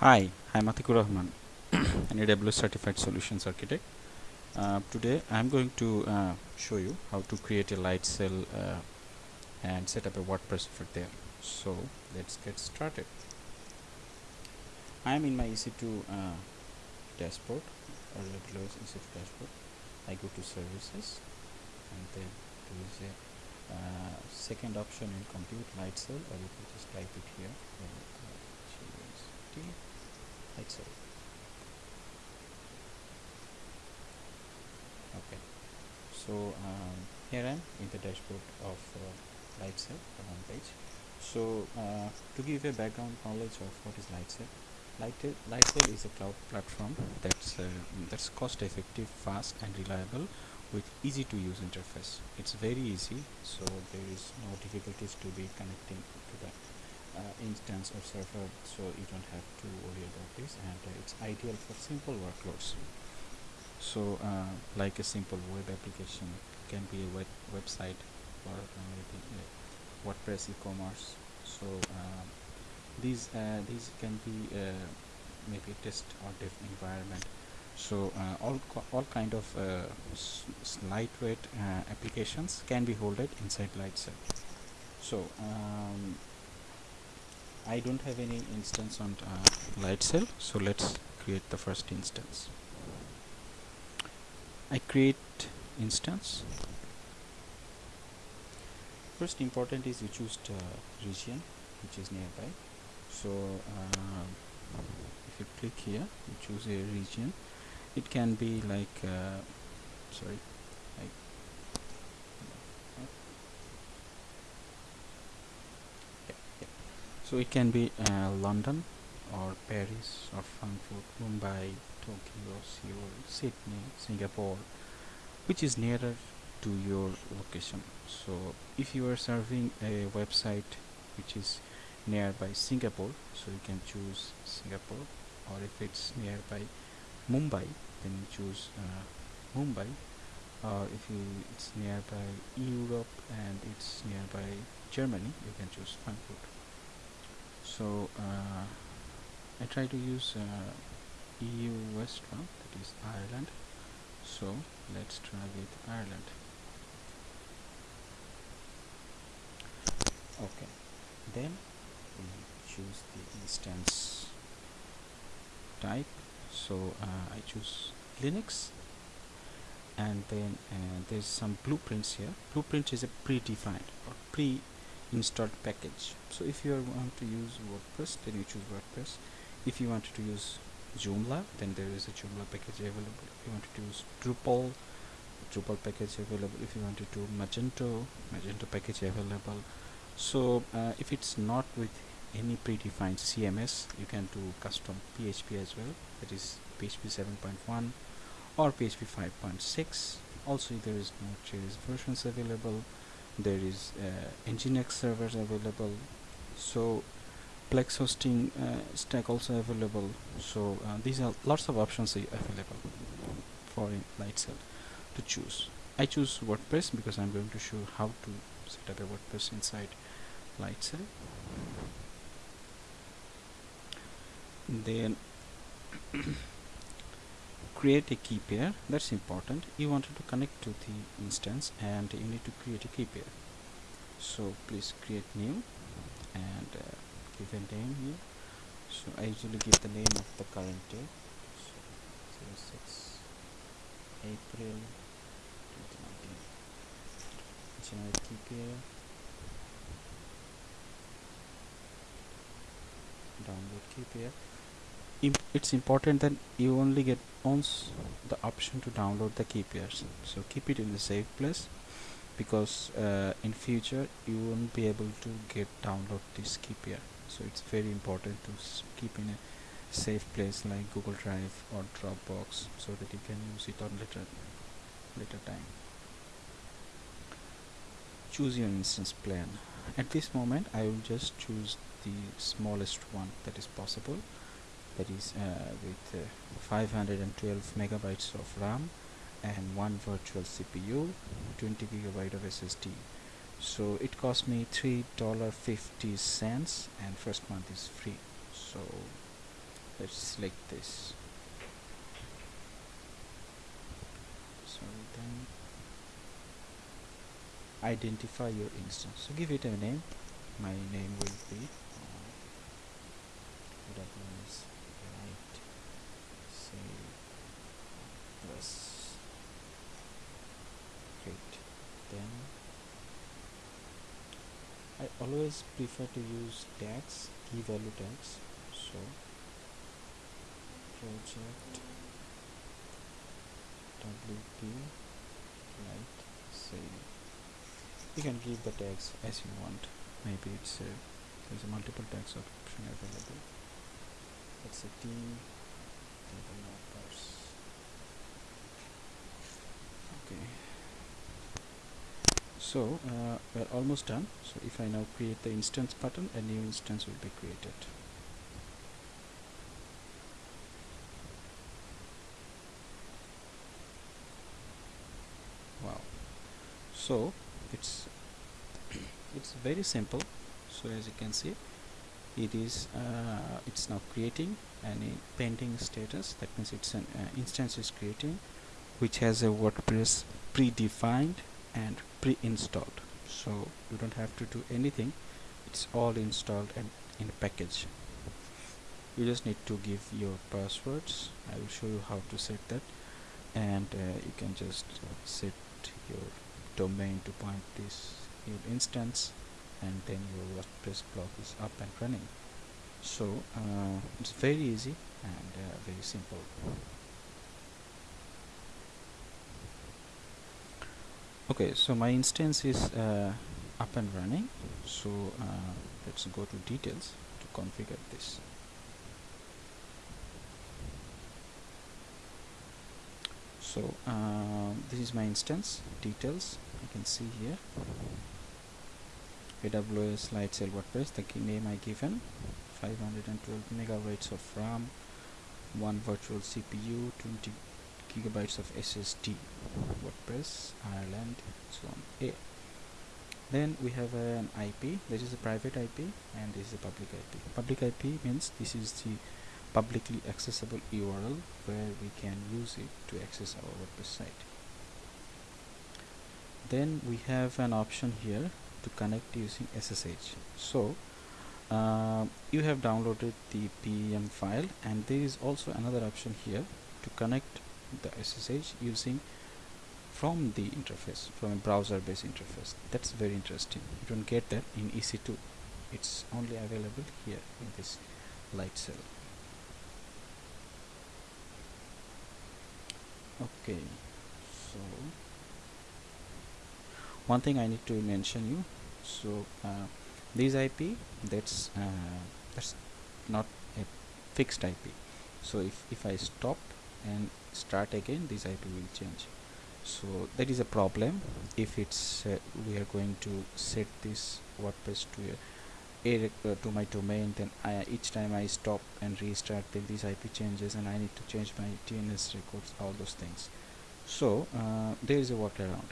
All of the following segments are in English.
Hi, I'm Atikur Rahman, an AWS Certified Solutions Architect. Uh, today I'm going to uh, show you how to create a Lightsail uh, and set up a WordPress for there. So let's get started. I'm in my EC2 uh, dashboard or AWS EC2 dashboard. I go to services and then there is a uh, second option in compute Lightsail or you can just type it here. GST Lightsail. Okay, so um, here I am in the dashboard of uh, Lightsail, the home page. So uh, to give a background knowledge of what is Lightsail, Lightsail, is a cloud platform that's uh, that's cost effective, fast and reliable with easy to use interface. It's very easy, so there is no difficulties to be connecting instance or server, so you don't have to worry about this, and uh, it's ideal for simple workloads. So, uh, like a simple web application can be a web website or uh, maybe WordPress e-commerce. So these uh, these can be uh, maybe test or dev environment so uh, all all kind of uh, lightweight uh, applications can be holded inside Lightsail so um, I don't have any instance on uh, Lightsail so let's create the first instance. I create instance. First important is you choose the region which is nearby. So uh, if you click here you choose a region. It can be like uh, sorry like yeah, yeah. So it can be uh, London or Paris or Frankfurt Mumbai Tokyo Seoul Sydney Singapore which is nearer to your location. So if you are serving a website which is nearby Singapore so you can choose Singapore or if it's nearby Mumbai then you choose uh, Mumbai. Or if you it's nearby Europe and it's nearby Germany you can choose Frankfurt so uh, I try to use uh, EU West one that is Ireland. So let's try with Ireland. Okay. Then we choose the instance type. So uh, I choose Linux. And then uh, there's some blueprints here. Blueprint is a predefined or pre-installed package. So if you want to use WordPress then you choose WordPress. If you wanted to use Joomla then there is a Joomla package available. If you wanted to use Drupal Drupal package available. If you wanted to do Magento Magento package available. So uh, if it's not with any predefined CMS you can do custom PHP as well. That is PHP 7.1 or PHP 5.6 also there is no Node.js versions available there is uh, Nginx servers available so Plesk hosting uh, stack also available so uh, these are lots of options available for Lightsail to choose. I choose WordPress because I'm going to show how to set up a WordPress inside Lightsail then create a key pair that's important. You wanted to connect to the instance and you need to create a key pair. So please create new and uh, give a name here. So I usually give the name of the current day. So 06 April 2019 generate key pair. Download key pair it's important that you only get once the option to download the key pairs so keep it in the safe place because uh, in future you won't be able to get download this key pair so it's very important to keep in a safe place like Google Drive or Dropbox so that you can use it on later later time. Choose your instance plan. At this moment I will just choose the smallest one that is possible that is uh, with uh, 512 megabytes of RAM and one virtual CPU 20 gigabyte of SSD so it cost me three dollar fifty cents and first month is free. So let's select this. So then identify your instance. So give it a name. My name will be uh, say plus great then I always prefer to use tags key value tags so project wp Lite say you can give the tags as you want. Maybe it's a there's a multiple tags option available. Let's say okay. So uh, we're almost done. So if I now create the instance button a new instance will be created. Wow. So it's it's very simple. So as you can see it is uh, it's now creating any pending status. That means it's an uh, instance is creating which has a WordPress predefined and pre-installed. So you don't have to do anything. It's all installed and in package. You just need to give your passwords. I will show you how to set that. And uh, you can just set your domain to point this your instance and then your WordPress blog is up and running. So uh, it's very easy and uh, very simple. Okay so my instance is uh, up and running. So uh, let's go to details to configure this. So uh, this is my instance details. You can see here AWS Lightsail WordPress the name I given 512 megabytes of RAM one virtual CPU 20 gigabytes of SSD WordPress Ireland so on A. Then we have an IP this is a private IP and this is a public IP public IP means this is the publicly accessible URL where we can use it to access our WordPress site. Then we have an option here to connect using SSH so uh, you have downloaded the PEM file and there is also another option here to connect the SSH using from the interface from a browser based interface. That's very interesting. You don't get that in EC2 it's only available here in this Lightsail okay. So one thing I need to mention you. So uh, this IP that's uh, that's not a fixed IP so if, if I stop and start again this IP will change. So that is a problem. If it's uh, we are going to set this WordPress to a a uh, to my domain then I, each time I stop and restart then this IP changes and I need to change my DNS records all those things. So uh, there is a workaround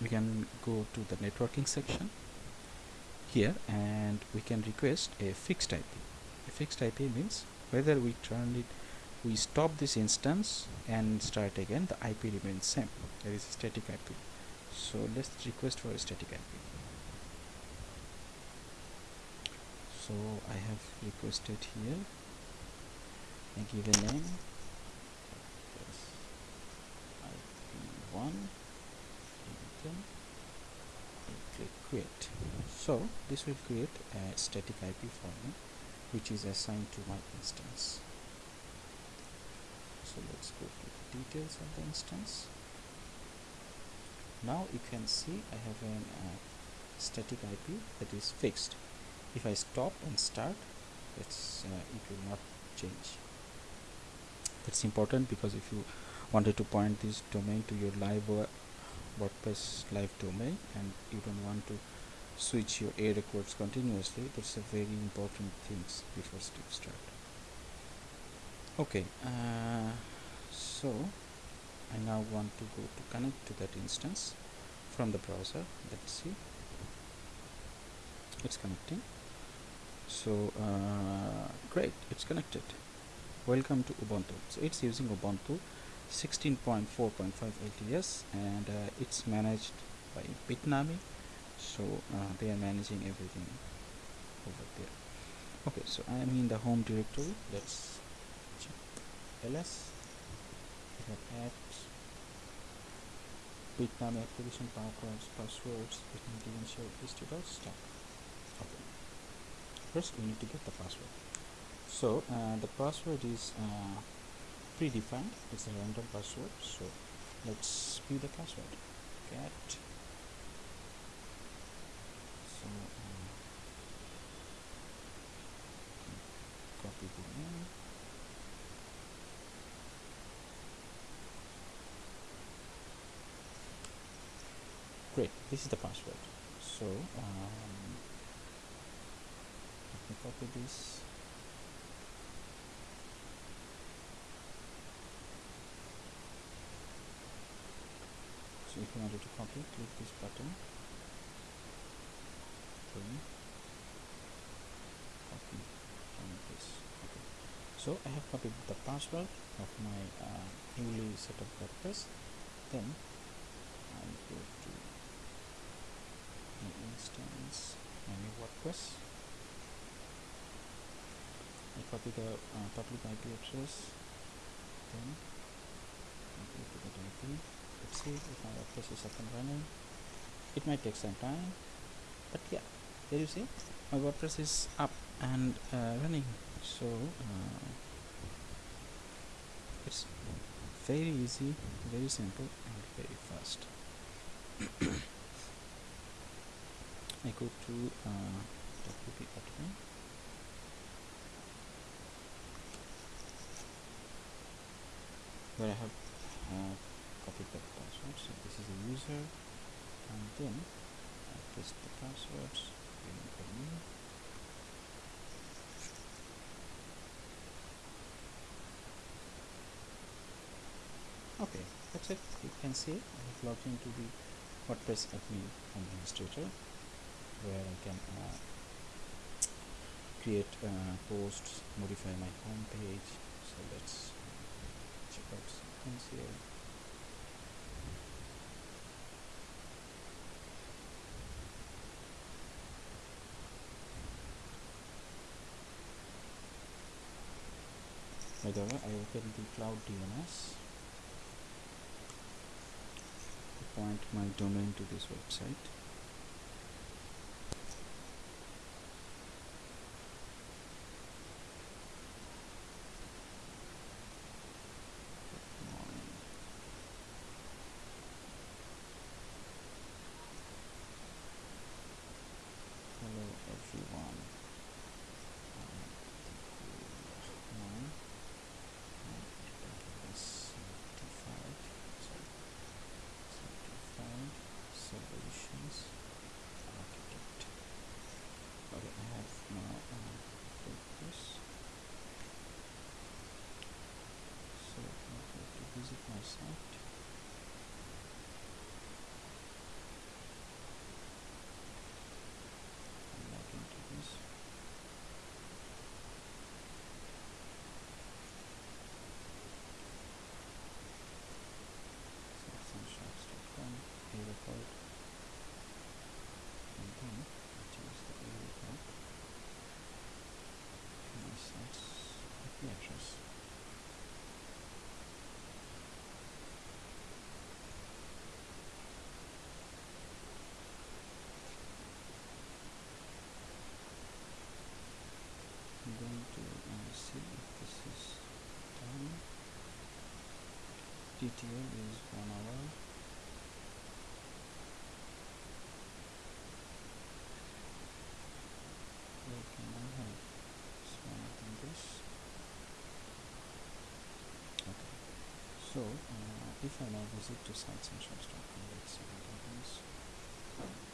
we can go to the networking section here and we can request a fixed IP a fixed IP means whether we turn it we stop this instance and start again the IP remains same. There is a static IP so let's request for a static IP so I have requested here I give a name. IP1 click create. So this will create a static IP for me which is assigned to my instance. So let's go to the details of the instance. Now you can see I have a uh, static IP that is fixed. If I stop and start it's uh, it will not change. That's important because if you wanted to point this domain to your live WordPress live domain and you don't want to switch your A records continuously that's a very important things before start. Okay uh, so I now want to go to connect to that instance from the browser let's see. It's connecting. So uh, great it's connected. Welcome to ubuntu. So it's using ubuntu 16.4.5 LTS and uh, it's managed by bitnami. So uh, they are managing everything over there. Okay so i am in the home directory. Let's check ls apps bitnami activation passwords passwords bitnami credential history stop okay. First we need to get the password. So uh, the password is uh, predefined. It's a random password so let's view the password. Get so uh, copy the name great this is the password. So um, let me copy this if you wanted to copy click this button. Copy from this. Okay. So I have copied the password of my uh, newly set up WordPress then I go to my instance my new WordPress I copy the uh, public IP address. Then I go to the IP let's see if my WordPress is up and running. It might take some time but yeah there you see my WordPress is up and uh, running. So uh, it's very easy very simple and very fast. I go to uh, WP admin. Where I have uh, copy the password. So this is a user. And then I paste the passwords okay that's it. You can see I have logged into the WordPress admin administrator where I can uh, create uh, posts modify my home page so let's check out some things here by the way I open the cloud DNS to point my domain to this website hello everyone solutions architect okay I have now uh, this so I have to visit my site and log into this sunshots.com area code and then I choose the area code and my site's IP address I'm going to uh, see if this is done Is one hour. So uh, if I now visit to sitesandshorts.com let's see what happens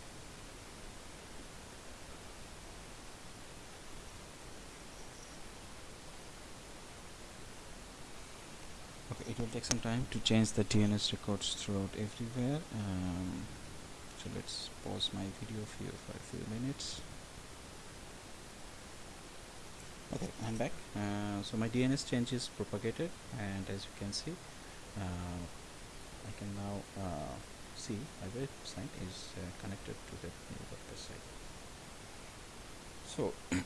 okay it will take some time to change the DNS records throughout everywhere. Um, so let's pause my video here for a few minutes. Okay I'm back. Uh, so my DNS change is propagated and as you can see uh, I can now uh, see my website is uh, connected to the new WordPress site so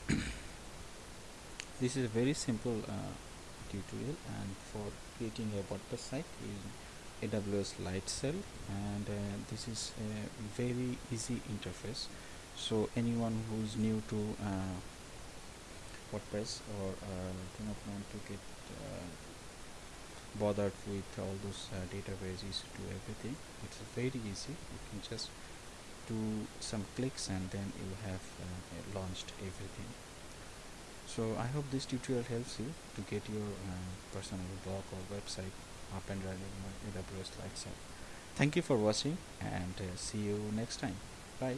this is a very simple uh, tutorial and for creating a WordPress site using AWS Lightsail and uh, this is a very easy interface. So anyone who is new to uh, WordPress or uh, do not want to get uh, bothered with all those uh, databases to everything it's very easy. You can just do some clicks and then you have uh, launched everything so I hope this tutorial helps you to get your uh, personal blog or website up and running on AWS Lightsail. Thank you for watching and uh, see you next time. Bye.